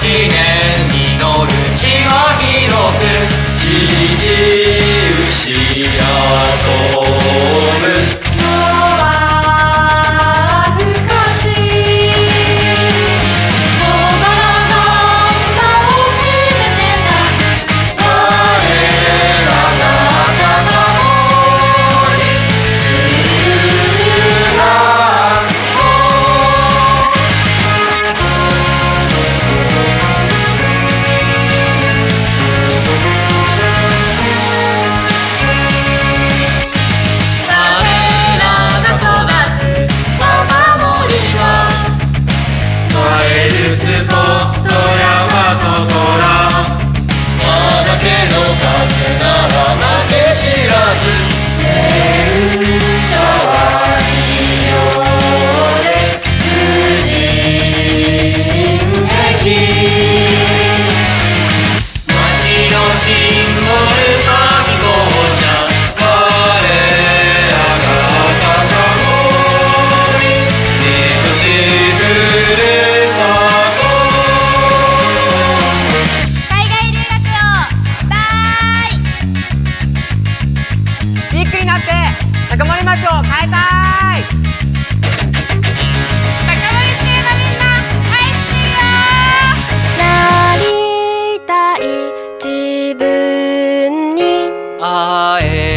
causing Ờ, à, em